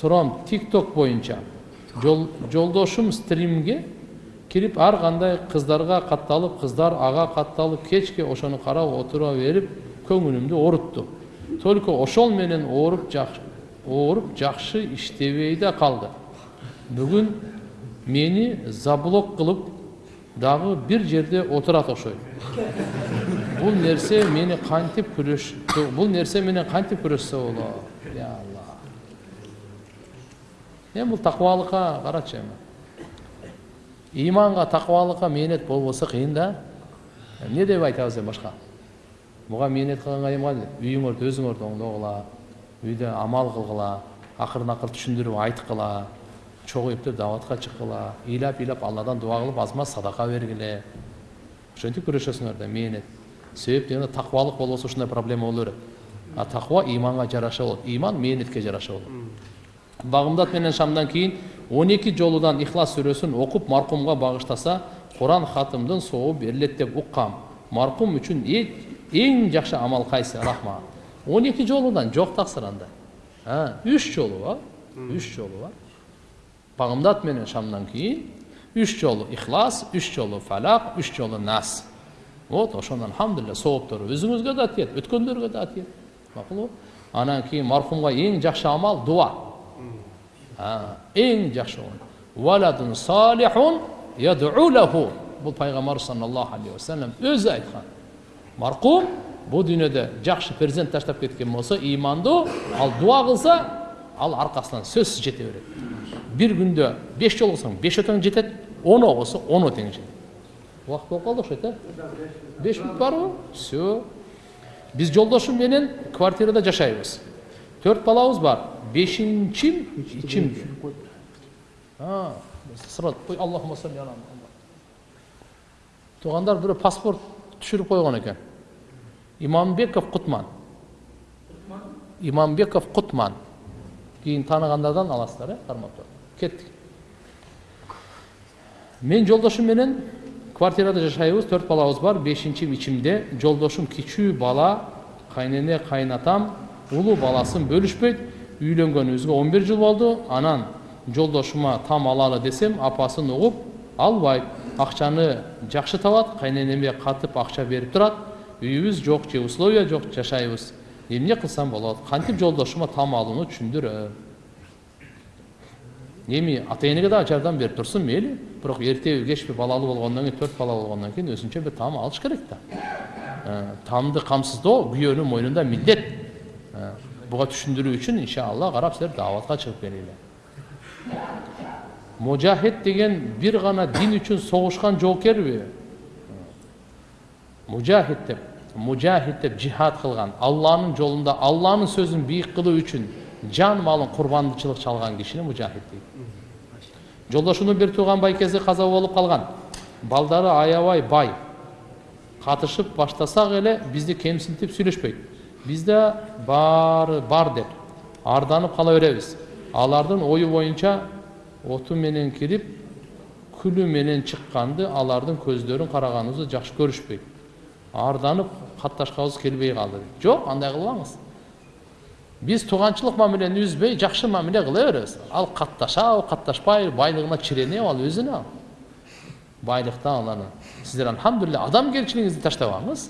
сурам тик ток боюнча жол жолдошум стримге кирип ар кандай кыздарга катталып кыздар ага катталып кечке ошону карап отура берип көңүлүмдү оорутту только ошол менен ооруп ооруп жакшы иштебей да калды бүгүн мени заблок кылып дагы бир жерде отурат окшойт бул нерсе мени кантип күрөш бул нерсе менен кантип күрөшсө болот я алла эми бул такыбалыкка карачы эми иманга такыбалыкка мээнет болбосо кыйын да. Эмне деп айтабыз эми башка буга мээнет кылганга кандай үйүңөрдү өзүңөрдү оңдогула үйдө амал кылгыла акырын акырын түшүндүрүп айткыла чогуюп туруп даватка чыккыла ыйлап ыйлап алладан дуба кылып аз маз садака бергиле ошентип күрөшөсүңөр да мээнет себеп дегенде такыбалык болбосо ушундай проблема боло берет а такыба иманга жараша болот иман мээнетке жараша болот багымдат менен шамдан он эки жолудан ихлас сүрөсүн окуп маркумга багыштаса куран хатымдын сообу берилет деп уккам маркум үчүн эң жакшы амал кайсы рахмат он эки жолудан жок таксыр андай үч жолу бар үч жолу бар багымдат менен шамдан кийин үч жолу ихлас үч жолу фалак үч жолу нас вот ошондон алхамдулилля сооптору өзүңүзгө да тиет өткөндөргө да тиет макулбу анан кийин маркумга эң жакшы амал дуа эң жакшы валадун салихун лаху бул пайгамбарыбыз саллаллаху алейхи вассалам өзү айткан маркум бул дүйнөдө жакшы перзент таштап кеткен болсо имандуу ал дуа кылса ал аркасынан сөзсүз жете берет бир күндө беш жолу кылсаң беш өтөң жетет он окусо он өтең жетет убакыт болуп калды окшойт э беш мүнөт барбы все биз жолдошум менен квартирада жашайбыз төрт балабыз бар бешинчи ичим сразу аллахума салли ала туугандар бирөө паспорт түшүрүп койгон экен имамбеков кутман имамбеков кутман кийин тааныгандардан аласыздар э кармап кеттик мен жолдошум менен квартирада жашайбыз төрт балабыз бар бешинчи ичимде жолдошум кичүү бала кайнене кайнатам улуу баласын бөлүшпөйт он бир жыл болду анан жолдошума там алалы десем апасын угуп албайт акчаны жакшы табат кайненеме катып акча берип турат үйүбүз жок же условия жок жашайбыз. Эмне кылсам болот кантип жолдошума там алууну түшүндүрөм эми ата энеге дагы жардам берип турсун мейли бирок эртеби кечпи балалуу болгондон кийин төрт бала болгондон кийин өзүнчө бир там алыш керек да тамды камсыздоо күйөөнүн мойнунда милдет буга түшүндүрүү үчүн иншалла карап силер дааватка чыгып келгиле мужахид деген бир гана дин үчүн согушкан жоокерби мужахид деп мужахид деп жихад кылган алланын жолунда алланын сөзүн бийик кылуу үчүн жан малын курбандычылык чалган кишини мужахид дейт жолдошумдун бир тууган байкеси каза болуп калган балдары аябай бай катышып баштасак эле бизди кемсинтип сүйлөшпөйт бизде баары бар деп арданып кала беребиз алардын ою боюнча оту менен кирип күлү менен чыкканды алардын көздөрүн караганыбызды жакшы көрүшпөйт арданып катташкыбыз келбей калды жок андай кылбаңыз биз тууганчылык мамилени үзбөй жакшы мамиле кыла беребиз ал катташабы катташпайбы байлыгына чиренеби ал өзүнө ал байлыктан алар сиздер альхамдулилля адамгерчилигиңизди таштабаңыз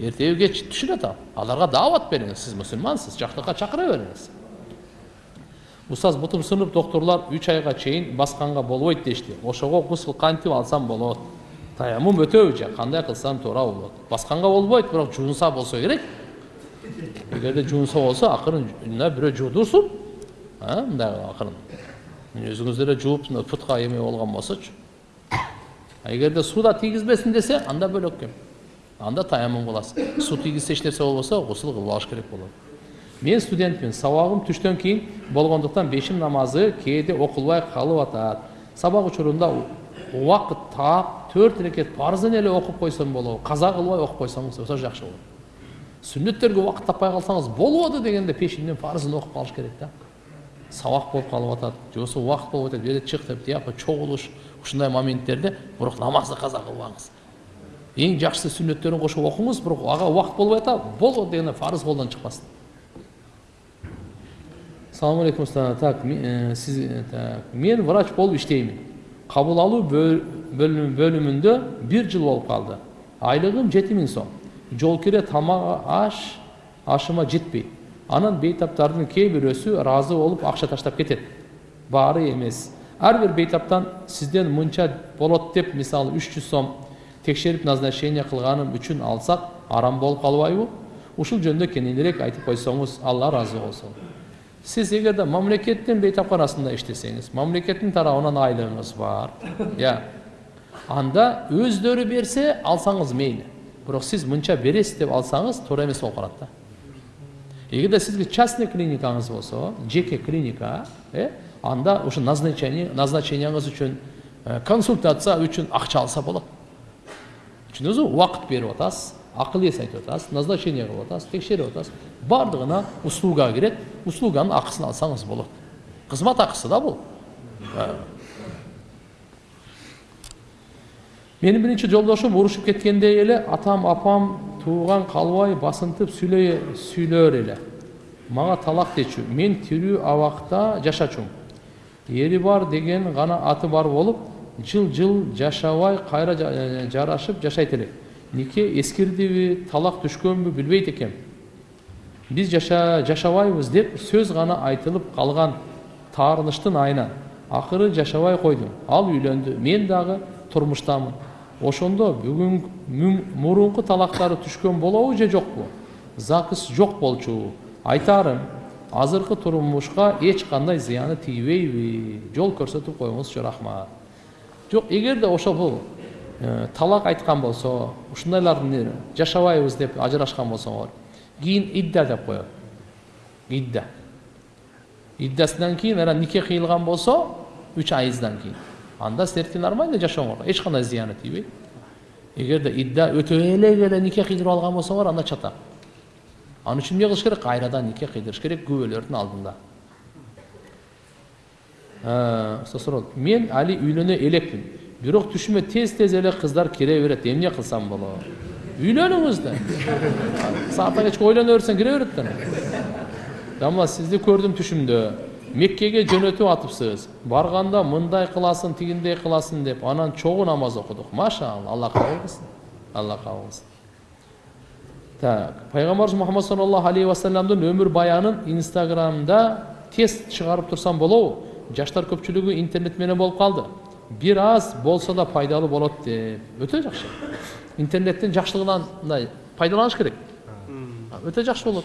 түшүнөт ал аларга даават бериңиз сиз мусулмансыз жакшылыкка чакыра бериңиз устаз бутум сынып доктурлар үч айга чейин басканга болбойт дешти ошого гусул кантип алсам болот таяммум өтөбү же кандай кылсам туура болот басканга болбойт бирок жуунса болсо керек эгерде жуунса болсо акырын мына бирөө жуудурсун мындай акырын өзүңүздөр эле жууп путка эме болгон болсочу эгерде сууда тийгизбесин десе анда бөлөк кем анда таяммум тийгизсе эч нерсе болбосо гусул кылып алыш керек болот мен студентмин сабагым түштөн кийин болгондуктан бешим намазы кээде окулбай калып атат сабак учурунда убакыт таап төрт рекет парызын эле окуп койсом болобу каза кылбай окуп койсоңуз болсо жакшы болот сүннөттөргө убакыт таппай калсаңыз болбоду дегенде пешинден парызын окуп калыш керек да сабак болуп калып атат же болбосо убакыт болуп атат бери чык деп тияка чогулуш ушундай моменттерде бирок намазды каза кылбаңыз эң жакшысы сүннөттөрүн кошуп окуңуз бирок ага убакыт болбой атат болбоду дегенде парыз колдон чыкпасын салам алейкум так э, сиз э, так мен врач болуп иштеймин кабыл алуу бөлүмүндө бир жыл болуп калды айлыгым жети миң сом. Жол кире тамак аш ашыма жетпейт анан бейтаптардын кээ бирөөсү ыраазы болуп акча таштап кетет баары эмес ар бир бейтаптан сизден мынча болот деп мисалы үч жүз сом текшерип назначение кылганым үчүн алсак арам болуп калбайбы ушул жөнүндө кененирээк айтып койсоңуз алла ыраазы болсун. Сиз эгерде мамлекеттин бейтапканасында иштесеңиз мамлекеттин тарабынан айлыгыңыз бар. Иә. Анда өздөрү берсе алсаңыз мейли бирок сиз мынча бересиз деп алсаңыз туура эмес болуп калат да. Эгерде сизге частный клиникаңыз болсо жеке клиника э анда ушу назначение назначениеңиз үчүн консультация үчүн акча алса болот. Түшүндүңүзбү убакыт берип атасыз акыл эс айтып атасыз назначение кылып атасыз текшерип атасыз баардыгына услуга кирет услуганын акысын алсаңыз болот кызмат акысы да бул менин биринчи жолдошум урушуп кеткенде эле атам апам тууган калбай басынтып сүйлөй сүйлөөр эле мага талак дечү мен тирүү абакта жашачумун ери бар деген гана аты бар болуп жыл жыл жашабай кайра жарашып жашайт элек нике эскирдиби талак түшкөнбү билбейт экем биз жаша жашабайбыз деп сөз гана айтылып калган таарыныштын айынан акыры жашабай койдум. Ал үйлөндү мен дагы турмуштамын ошондо бүгүн мурунку талактары түшкөн болобу же жокпу? Загс жок болчу. Айтаарым азыркы турмушка эч кандай зыяны тийбейби. Жол көрсөтүп коюңузчу рахмат жок эгерде ошол бул талак айткан болсо ушундайларды жашабайбыз деп ажырашкан болсоңор кийин идда деп коет идда. Иддасынан кийин анан нике кыйылган болсо үч айыздан кийин анда силердики нормально жашооңор эч кандай зыяны тийбейт эгерде идда өтө элек эле нике кыйдырып алган болсоңор анда чатак ал үчүн эмне кылыш керек? Кайрадан нике кыйдырыш керек? Күбөлөрдүн алдында. Суроо мен али үйлөнө элекмин бирок түшүмө тез тез эле кыздар кире берет эмне кылсам болот үйлөнүңүз да саатка кечке ойлоно берсең кире берет да дамла сизди көрдүм түшүмдө меккеге жөнөтүп атыпсыз барганда мындай кыласың тигиндей кыласың деп анан чогуу намаз окудук машалла алла кабыл кылсын алла кабыл кылсын так пайгамбарыбыз мухаммад саллаллаху алейхи вассаламдын өмүр баянын инстаграмда тез чыгарып турсам болобу жаштар көпчүлүгү интернет менен болуп калды бир аз болсо да пайдалуу болот деп өтө жакшы интернеттин жакшылыгынан мындай пайдаланыш керек өтө жакшы болот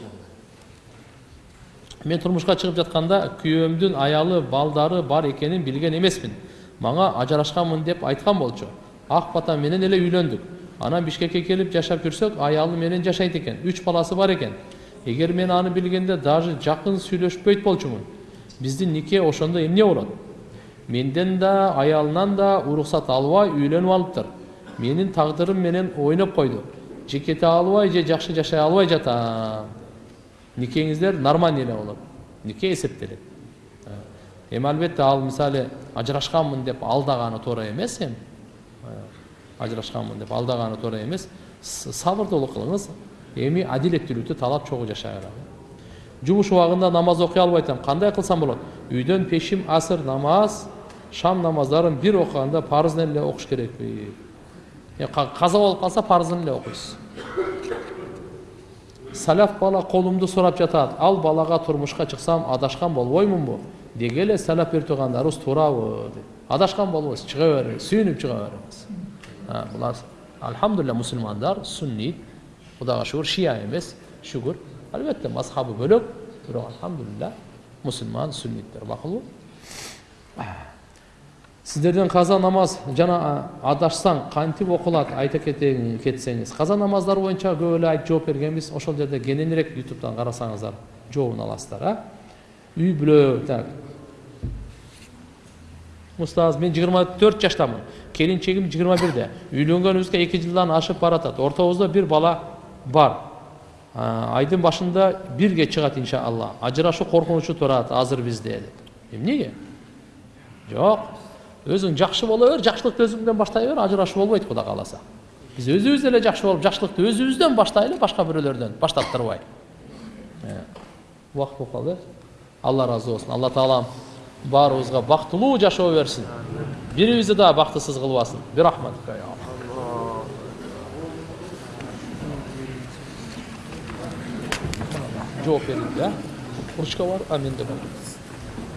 мен турмушка чыгып жатканда күйөөмдүн аялы балдары бар экенин билген эмесмин мага ажырашканмын деп айткан болчу ак бата менен эле үйлөндүк анан бишкекке келип жашап жүрсөк аялы менен жашайт экен үч баласы бар экен эгер мен аны билгенде даже жакын сүйлөшпөйт болчумун биздин нике ошондо эмне болот менден да аялынан да уруксат албай үйлөнүп алыптыр менин тагдырым менен ойноп койду же кете албай же жакшы жашай албай жатам никеңиздер нормальный эле болот нике эсептелет эми албетте ал мисалы ажырашканмын деп алдаганы туура эмес эми ажырашканмын деп алдаганы туура эмес сабырдуулук кылыңыз эми адилеттүүлүктү талап чогуу жашагыла жумуш убагында намаз окуй албай атам кандай кылсам болот үйдөн пешим асыр намаз шам намаздарын бир окуганда парызын эле окуш керекпи каза болуп калса парызын эле окуйсуз салаф бала колумду сурап жатат ал балага турмушка чыксам адашкан болбоймунбу деги эле салаф берип тургандарыбыз туурабы деп адашкан болбойсуз чыга бериңиз сүйүнүп чыга бериңиз булар альхамдулилля мусулмандар суннит кудайга шүгүр шия эмес шүгүр албетте мазхабы бөлөк бирок альхамдулилля мусулман сунниттер макулбу сиздерден каза намаз жана адашсаң кантип окулат айта кетсеңиз каза намаздары боюнча көп эле айтып жооп бергенбиз ошол жерде кененирээк ютубтан карасаңыздар жообун аласыздар а үй бүлө так устаз мен жыйырма төрт жаштамын келинчегим жыйырма бирде үйлөнгөнүбүзгө эки жылдан ашып баратат ортобузда бир бала бар айдын башында бирге чыгат иншалла ажырашуу коркунучу турат азыр бизде деп эмнеге жок өзүң жакшы боло бер жакшылыкты өзүңдөн баштай бер ажырашуу болбойт кудай кааласа биз өзүбүз эле жакшы болуп жакшылыкты өзүбүздөн баштайлы башка бирөөлөрдөн баштаттырбай убакыт болуп калды алла ыраазы болсун алла таалам баарыбызга бактылуу жашоо берсин бирибизди дагы бактысыз кылбасын бирахматика жооп берилди э ручка бар а менде бар